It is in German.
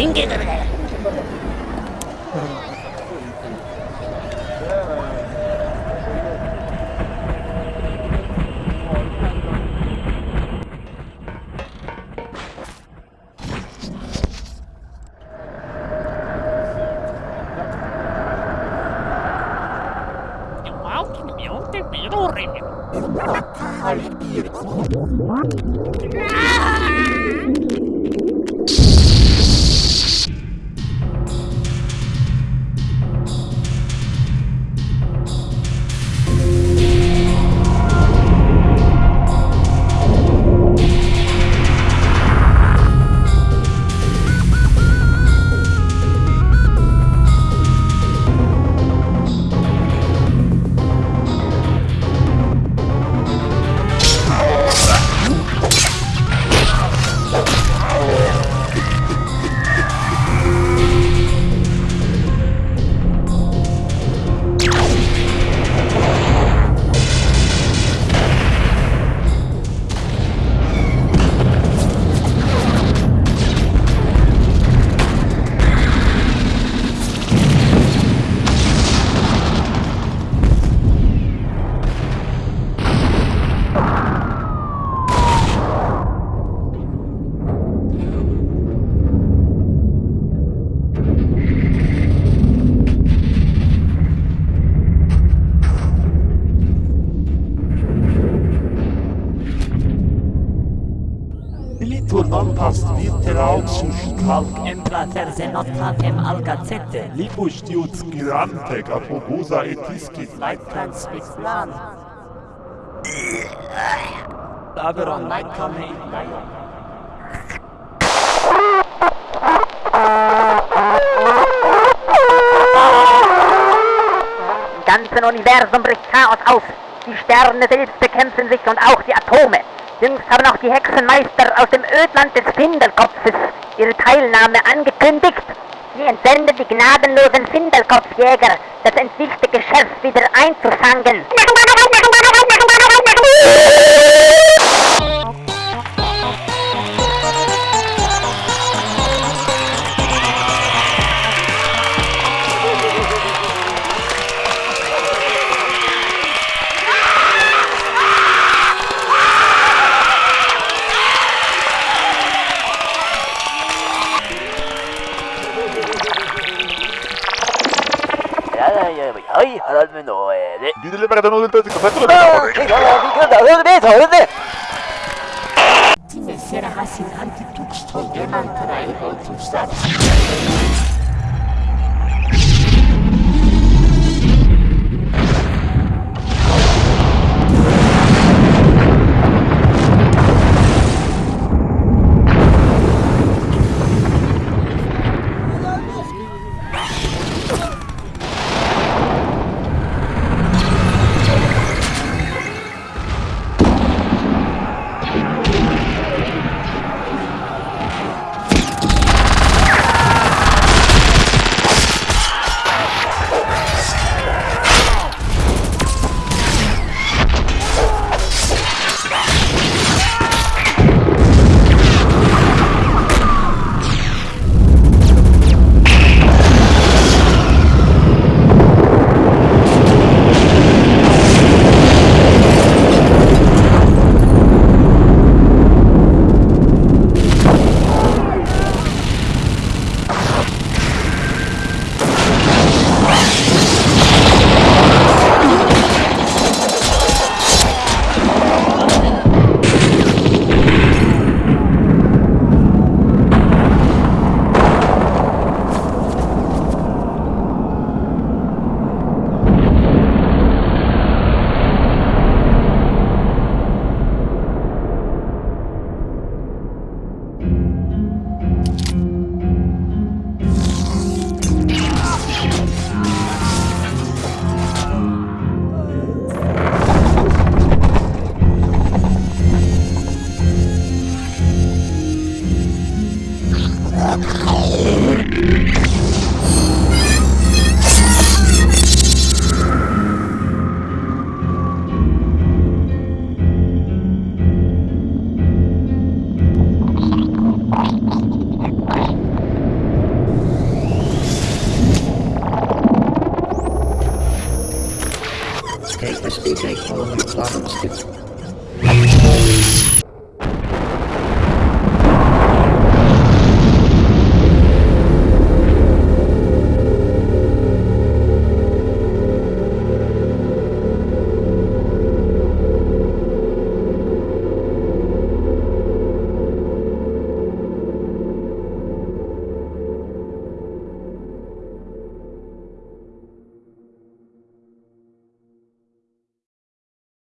人間だから。Мелкий пидоры. Ah! Past vitera sus calc Emplater se notatem algacete libus diut girante capogusa et iscis Leitplans plan Aberon Leitcome in Lion Im ganzen Universum bricht Chaos aus. Die Sterne selbst bekämpfen sich und auch die Atome. Jüngst haben auch die Hexenmeister aus dem Ödland des Findelkopfes ihre Teilnahme angekündigt. Sie entsenden die gnadenlosen Findelkopfjäger, das entwischte Geschäft wieder einzufangen. いやいや、はい、腹詰めのえで。Dile para que no sueltes y cosas. ¡No! ¡Que no lo digas! ¡A ver, beso! ¡A ver! Die Messer hassen Antituchstoll, jemand drei Gold zum Stadt. take all of these bottles.